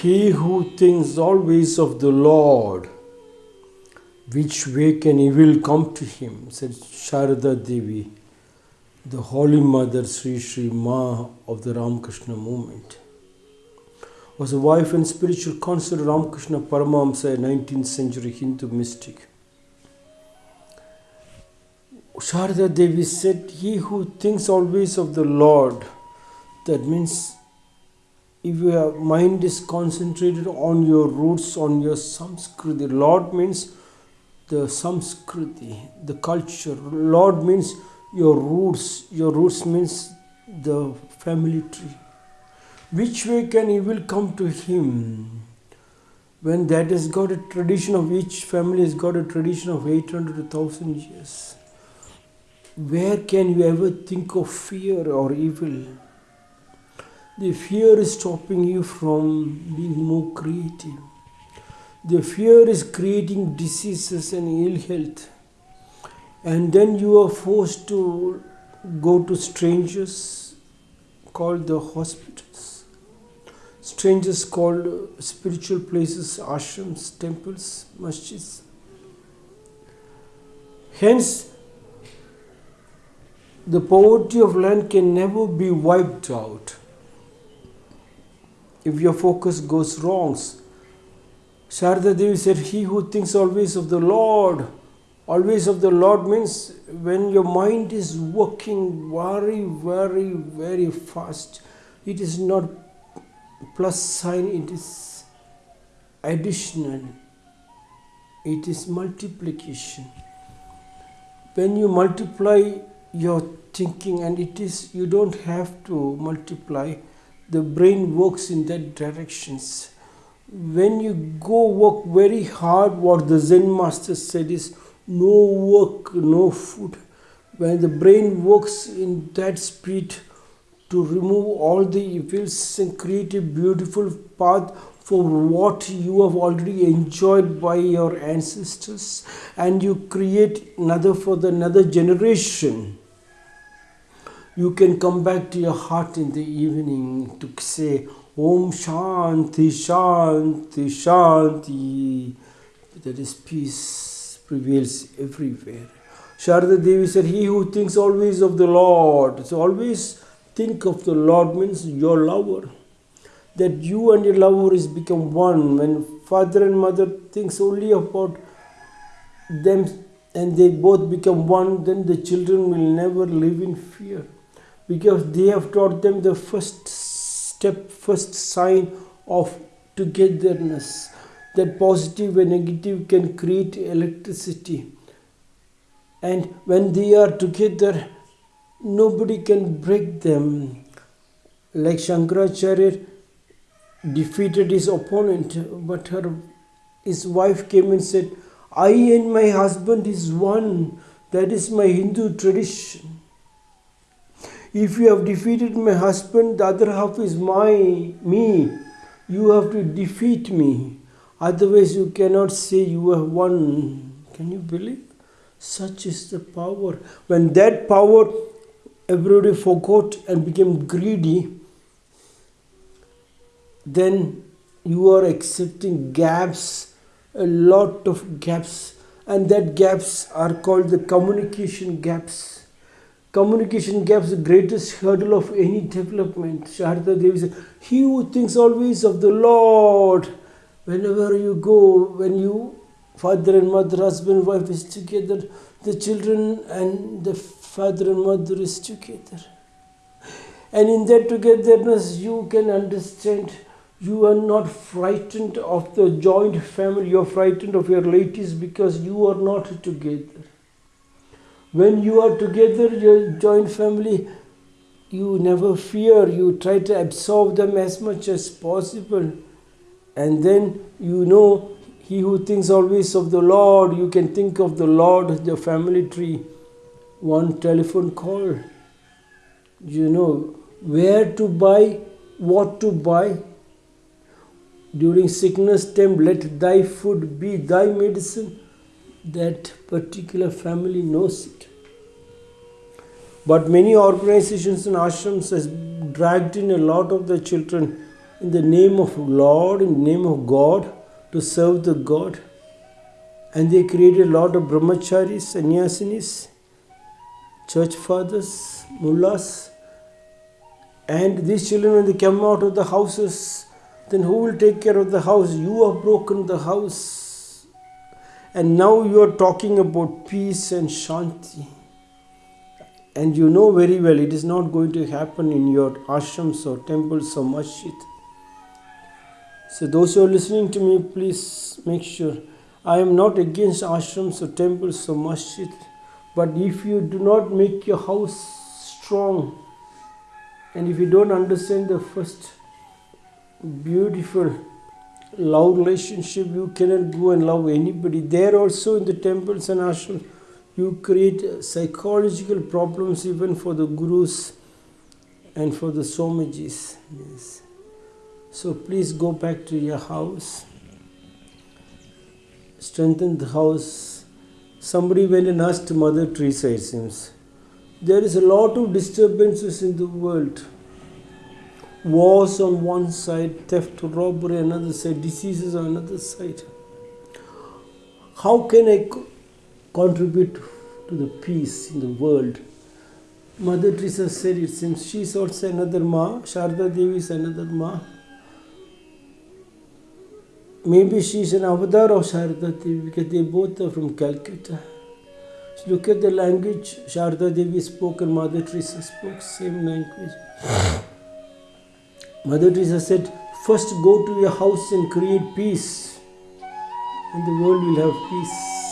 He who thinks always of the Lord, which way can evil come to him? said Sharada Devi, the Holy Mother Sri Sri Ma of the Ramakrishna movement. Was a wife and spiritual counselor Ramakrishna Paramahamsa, a 19th century Hindu mystic. Sharada Devi said, He who thinks always of the Lord, that means if your mind is concentrated on your roots, on your samskriti, Lord means the samskriti, the culture. Lord means your roots. Your roots means the family tree. Which way can evil come to him? When that has got a tradition of each family has got a tradition of 800 to 1000 years. Where can you ever think of fear or evil? The fear is stopping you from being more creative. The fear is creating diseases and ill health. And then you are forced to go to strangers called the hospitals. Strangers called spiritual places, ashrams, temples, masjids. Hence, the poverty of land can never be wiped out if your focus goes wrong. Sharda Devi said, He who thinks always of the Lord, always of the Lord means when your mind is working very, very, very fast, it is not plus sign, it is additional, it is multiplication. When you multiply your thinking, and it is, you don't have to multiply the brain works in that directions. When you go work very hard what the zen master said is no work no food. When the brain works in that speed to remove all the evils and create a beautiful path for what you have already enjoyed by your ancestors and you create another for the another generation you can come back to your heart in the evening to say, Om Shanti, Shanti, Shanti. That is peace prevails everywhere. Sharada Devi said, He who thinks always of the Lord. So always think of the Lord means your lover. That you and your lover is become one. When father and mother thinks only about them and they both become one, then the children will never live in fear because they have taught them the first step, first sign of togetherness. That positive and negative can create electricity. And when they are together, nobody can break them. Like Shankaracharya defeated his opponent, but her his wife came and said, I and my husband is one. That is my Hindu tradition. If you have defeated my husband, the other half is my me. You have to defeat me. Otherwise, you cannot say you have won. Can you believe? Such is the power. When that power everybody forgot and became greedy, then you are accepting gaps, a lot of gaps, and that gaps are called the communication gaps Communication gaps the greatest hurdle of any development. Sharda Devi said, He who thinks always of the Lord, whenever you go, when you, father and mother, husband, wife is together, the children and the father and mother is together. And in that togetherness, you can understand you are not frightened of the joint family, you are frightened of your relatives because you are not together. When you are together, your joint family, you never fear, you try to absorb them as much as possible. And then you know, he who thinks always of the Lord, you can think of the Lord, the family tree. One telephone call. You know, where to buy, what to buy. During sickness time, let thy food be thy medicine that particular family knows it. But many organizations and ashrams has dragged in a lot of the children in the name of Lord, in the name of God, to serve the God. And they created a lot of brahmacharis, sannyasinis, church fathers, mullahs. And these children, when they come out of the houses, then who will take care of the house? You have broken the house. And now you are talking about peace and shanti. And you know very well it is not going to happen in your ashrams or temples or masjid. So, those who are listening to me, please make sure I am not against ashrams or temples or masjid, but if you do not make your house strong and if you don't understand the first beautiful love relationship, you cannot go and love anybody. There also in the temples and ashrams, you create psychological problems even for the gurus and for the swamijis. Yes. So please go back to your house, strengthen the house. Somebody went and asked Mother Teresa, it seems. There is a lot of disturbances in the world. Wars on one side, theft, robbery another side, diseases on another side. How can I co- contribute to the peace in the world? Mother Teresa said it seems she is also another Ma, Sharda Devi is another Ma. Maybe she is an avatar of Sharda Devi because they both are from Calcutta. So look at the language Sharda Devi spoke and Mother Teresa spoke, same language. Mother Teresa said, First go to your house and create peace, and the world will have peace.